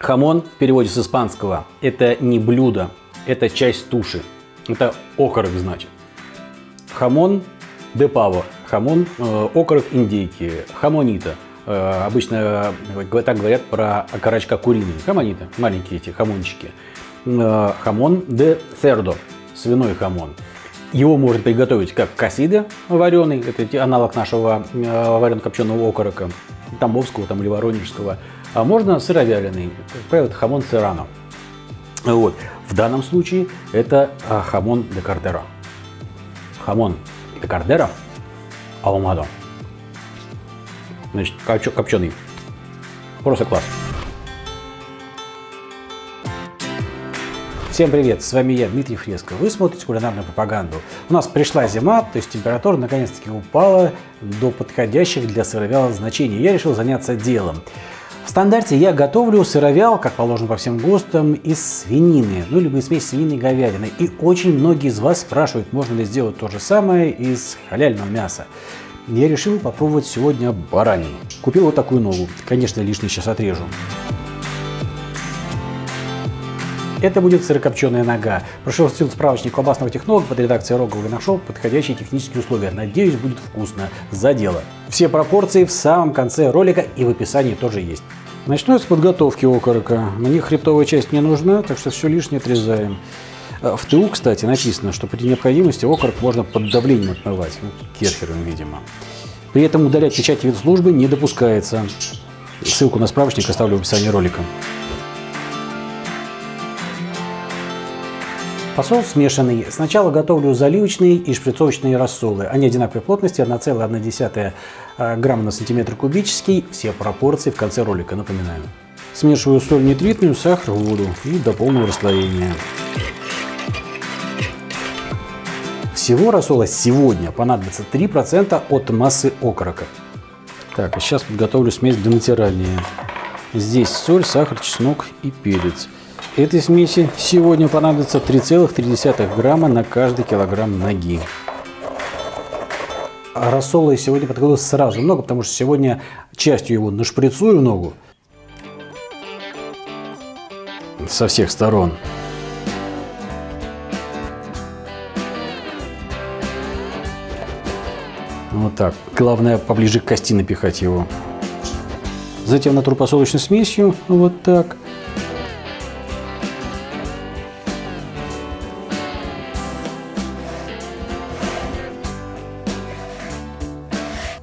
Хамон в переводе с испанского – это не блюдо, это часть туши. Это окорок, значит. Jamón de pavo, хамон, э, окорок индейки, jamonito. Э, обычно э, так говорят про окорочка куриный. Jamonito, маленькие эти хамончики. Э, хамон де сердо, свиной хамон. Его можно приготовить как cocido вареный, это аналог нашего э, варено-копченого окорока, тамбовского там, или воронежского. А можно сыровяленый, как правило, это jamón serrano. Вот. В данном случае это а, jamón de cordero. Jamón de cordero ahumado. Значит, копченый. Просто класс. Всем привет, с вами я, Дмитрий Фреско. Вы смотрите кулинарную пропаганду. У нас пришла зима, то есть температура наконец-таки упала до подходящих для сыровяла значений. Я решил заняться делом. В стандарте я готовлю сыровял, как положено по всем ГОСТам, из свинины, ну либо из смеси свинины и говядины. И очень многие из вас спрашивают, можно ли сделать то же самое из халяльного мяса. Я решил попробовать сегодня баранину. Купил вот такую ногу. Конечно, лишний сейчас отрежу. Это будет сырокопченая нога. Прошерстил справочник колбасного технолога под редакцией Рогова и нашел подходящие технические условия. Надеюсь, будет вкусно. За дело. Все пропорции в самом конце ролика и в описании тоже есть. Начну с подготовки окорока. Мне хребтовая часть не нужна, так что все лишнее отрезаем. Э, в ТУ, кстати, написано, что при необходимости окорок можно под давлением отмывать. Ну, керхером, видимо. При этом удалять печать вид службы не допускается. Ссылку на справочник оставлю в описании ролика. Посол смешанный. Сначала готовлю заливочные и шприцовочные рассолы. Они одинаковой плотности, 1,1 э, грамма на сантиметр кубический. Все пропорции в конце ролика, напоминаю. Смешиваю соль нитритную, сахар, воду и до полного расслоения. Всего рассола сегодня понадобится 3% от массы окорока. Так, а сейчас подготовлю смесь для натирания. Здесь соль, сахар, чеснок и перец. Этой смеси сегодня понадобится 3,3 грамма на каждый килограмм ноги. А рассола я сегодня подготовил сразу много, потому что сегодня частью его нашприцую ногу со всех сторон. Вот так. Главное поближе к кости напихать его. Затем натру посолочной смесью. Вот так.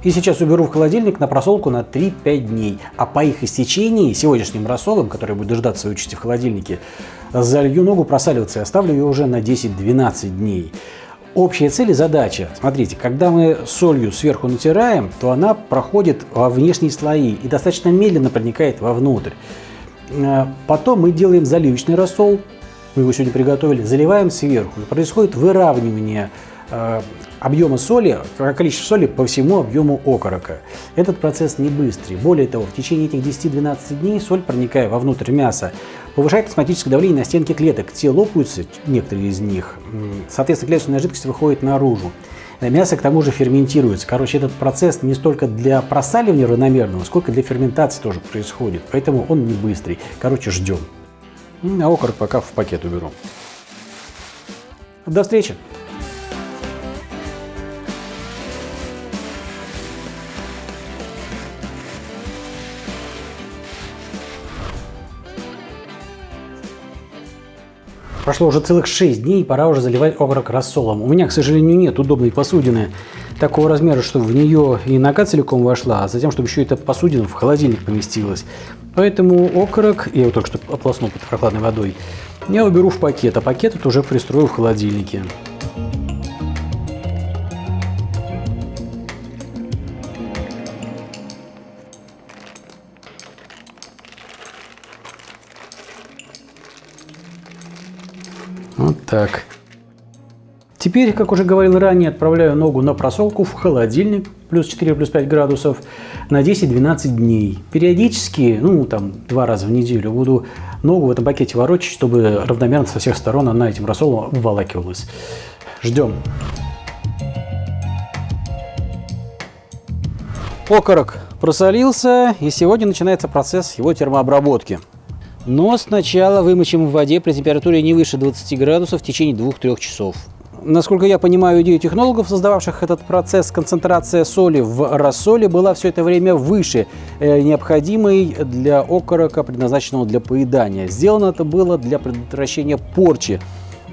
И сейчас уберу в холодильник на просолку на 3-5 дней. А по их истечении, сегодняшним рассолом, который будет дождаться своей участи в холодильнике, залью ногу просаливаться и оставлю ее уже на 10-12 дней. Общая цель и задача. Смотрите, когда мы солью сверху натираем, то она проходит во внешние слои и достаточно медленно проникает вовнутрь. Э, потом мы делаем заливочный рассол, мы его сегодня приготовили, заливаем сверху. Происходит выравнивание Э, объема соли, количество соли по всему объему окорока. Этот процесс не быстрый. Более того, в течение этих 10-12 дней соль, проникая вовнутрь мяса, повышает осмотическое давление на стенки клеток. Те лопаются, некоторые из них. Соответственно, клеточная жидкость выходит наружу. Мясо к тому же ферментируется. Короче, этот процесс не столько для просаливания равномерного, сколько для ферментации тоже происходит. Поэтому он не быстрый. Короче, ждем. А окорок пока в пакет уберу. До встречи! Прошло уже целых 6 дней, пора уже заливать окорок рассолом. У меня, к сожалению, нет удобной посудины такого размера, чтобы в нее и нога целиком вошла, а затем, чтобы еще эта посудина в холодильник поместилась. Поэтому окорок, я его только что ополоснул под прохладной водой, я уберу в пакет, а пакет это уже пристрою в холодильнике. Вот так. Теперь, как уже говорил ранее, отправляю ногу на просолку в холодильник, плюс 4, плюс 5 градусов, на 10-12 дней. Периодически, ну там два раза в неделю, буду ногу в этом пакете ворочать, чтобы равномерно со всех сторон она этим рассолом обволакивалась. Ждем. Окорок просолился, и сегодня начинается процесс его термообработки. Но сначала вымочим в воде при температуре не выше 20 градусов в течение 2-3 часов. Насколько я понимаю идею технологов, создававших этот процесс, концентрация соли в рассоле была все это время выше э, необходимой для окорока, предназначенного для поедания. Сделано это было для предотвращения порчи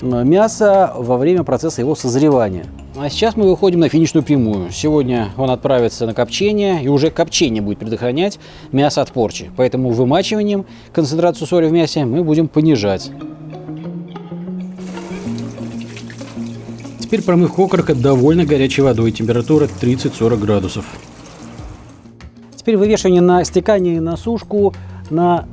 мяса во время процесса его созревания. А сейчас мы выходим на финишную прямую. Сегодня он отправится на копчение, и уже копчение будет предохранять мясо от порчи. Поэтому вымачиванием концентрацию соли в мясе мы будем понижать. Теперь промывка окорока довольно горячей водой, температура 30-40 градусов. Теперь вывешивание на стекание и на сушку на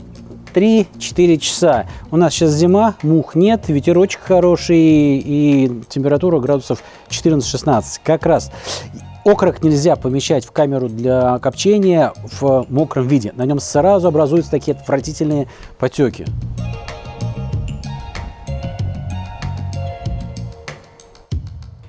3-4 часа. У нас сейчас зима, мух нет, ветерочек хороший и температура градусов 14-16. Как раз окорок нельзя помещать в камеру для копчения в мокром виде. На нем сразу образуются такие отвратительные потеки.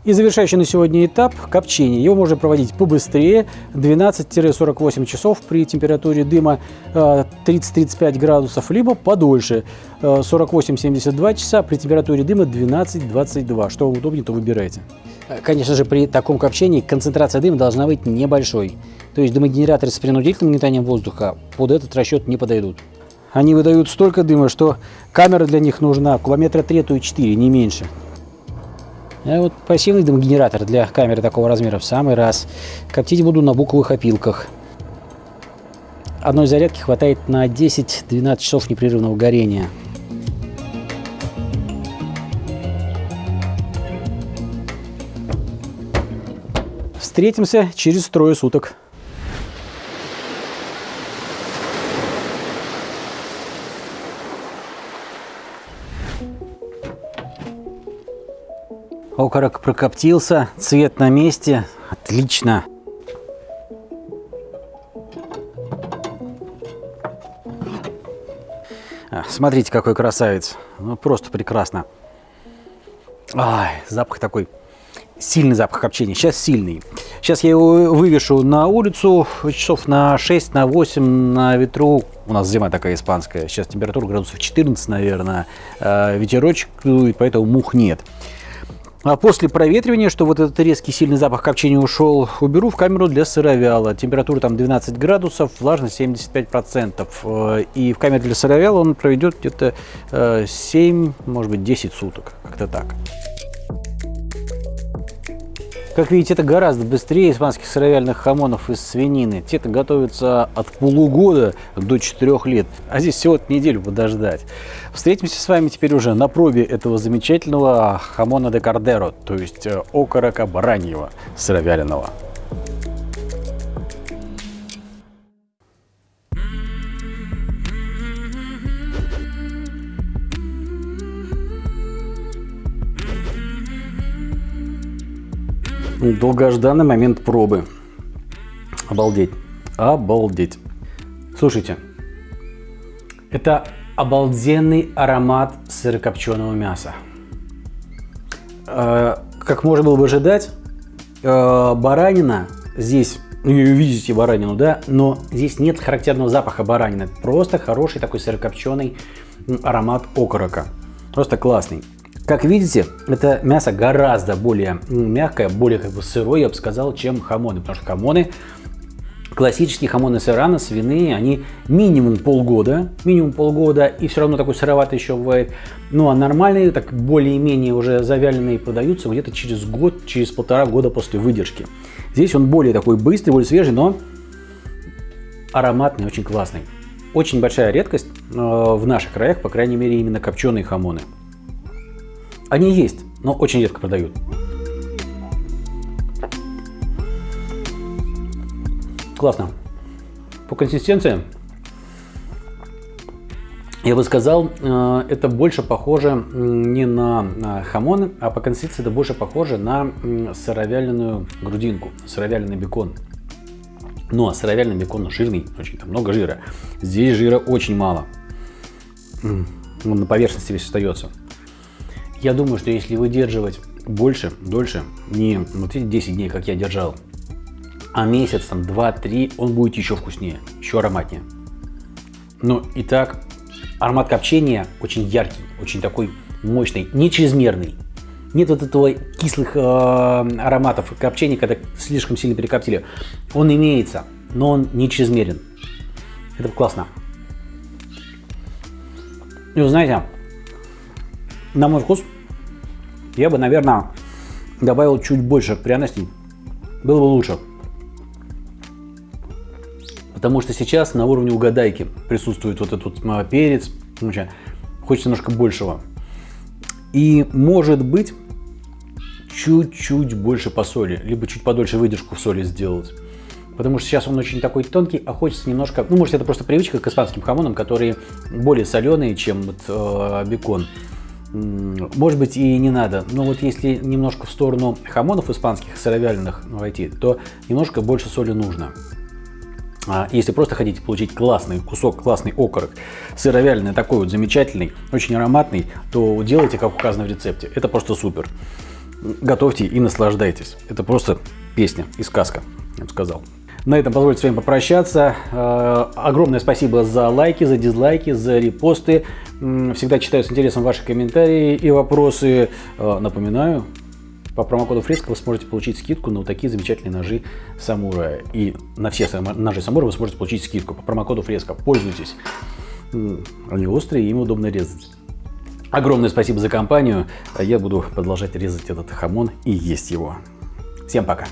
И завершающий на сегодня этап – копчение. Его можно проводить побыстрее, 12-48 часов при температуре дыма 30-35 э, градусов, либо подольше, 48-72 э, часа при температуре дыма 12-22. Что вам удобнее, то выбирайте. Э, конечно же, при таком копчении концентрация дыма должна быть небольшой. То есть дымогенераторы с принудительным метанием воздуха под этот расчет не подойдут. Они выдают столько дыма, что камера для них нужна километра 3, то и 4, не меньше. А вот пассивный дымогенератор для камеры такого размера в самый раз. Коптить буду на буковых опилках. Одной зарядки хватает на 10-12 часов непрерывного горения. Встретимся через трое суток. Окорок прокоптился, цвет на месте. Отлично. А, смотрите, какой красавец. Ну, просто прекрасно. Ай, запах такой. Сильный запах копчения. Сейчас сильный. Сейчас я его вывешу на улицу часов на 6, на 8 на ветру. У нас зима такая испанская. Сейчас температура градусов 14, наверное. А, ветерочек, поэтому мух нет. А после проветривания, что вот этот резкий сильный запах копчения ушел, уберу в камеру для сыровяла. Температура там 12 градусов, влажность 75%. Э, и в камере для сыровяла он проведет где-то 7, э, может быть 10 суток. Как-то так. Как видите, это гораздо быстрее испанских сыровяльных хамонов из свинины. Те-то готовятся от полугода до 4 лет, а здесь всего неделю подождать. Встретимся с вами теперь уже на пробе этого замечательного хамона де кардеро, то есть э, окорока бараньего сыровяленого. Долгожданный момент пробы. Обалдеть. Обалдеть. Слушайте, это обалденный аромат сырокопченого мяса. Э, как можно было бы ожидать, э, баранина здесь, ну, видите баранину, да, но здесь нет характерного запаха баранины. Просто хороший такой сырокопченый аромат окорока. Просто классный. Как видите, это мясо гораздо более мягкое, более как бы сырое, я бы сказал, чем хамоны. Потому что хамоны, классические хамоны сырана, свиные, они минимум полгода, минимум полгода, и все равно такой сыроватый еще бывает. Ну а нормальные, так более-менее уже завяленные продаются где-то через год, через полтора года после выдержки. Здесь он более такой быстрый, более свежий, но ароматный, очень классный. Очень большая редкость э, в наших краях, по крайней мере, именно копченые хамоны. Они есть, но очень редко продают. Классно. По консистенции, я бы сказал, э, это больше похоже не на хамоны, а по консистенции это больше похоже на сыровяленую грудинку, сыровяленый бекон. Ну, а сыровяленый бекон жирный, очень там много жира. Здесь жира очень мало. Он на поверхности весь остается. Я думаю, что если выдерживать больше, дольше, не вот эти 10 дней, как я держал, а месяц, там 2-3, он будет еще вкуснее, еще ароматнее. Ну и так, Аромат копчения очень яркий, очень такой мощный, не чрезмерный. Нет вот этого кислых э, ароматов копчения, когда слишком сильно перекоптили. Он имеется, но он не чрезмерен. Это классно. И вы знаете, на мой вкус, я бы, наверное, добавил чуть больше пряностей. Было бы лучше. Потому что сейчас на уровне угадайки присутствует вот этот вот перец. Хочется немножко большего. И может быть чуть-чуть больше по соли, либо чуть подольше выдержку в соли сделать. Потому что сейчас он очень такой тонкий, а хочется немножко... Ну, может, это просто привычка к испанским хамонам, которые более соленые, чем вот, э, бекон. Может быть, и не надо. Но вот если немножко в сторону хамонов испанских, сыровяленых войти, то немножко больше соли нужно. А если просто хотите получить классный кусок, классный окорок, сыровяленый, такой вот замечательный, очень ароматный, то делайте, как указано в рецепте. Это просто супер. Готовьте и наслаждайтесь. Это просто песня и сказка, я бы сказал. На этом позвольте с вами попрощаться. Э, огромное спасибо за лайки, за дизлайки, за репосты. Всегда читаю с интересом ваши комментарии и вопросы. Э, напоминаю, по промокоду Фреска вы сможете получить скидку на вот такие замечательные ножи Самурая. И на все ножи Самурая вы сможете получить скидку по промокоду Фреска. Пользуйтесь. Они острые, им удобно резать. Огромное спасибо за компанию. Я буду продолжать резать этот хамон и есть его. Всем пока!